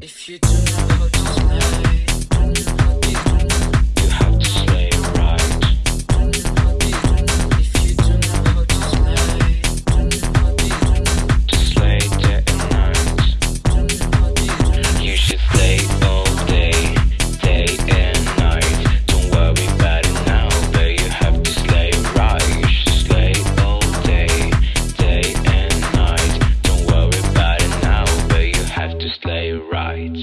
If you do not know, just they write.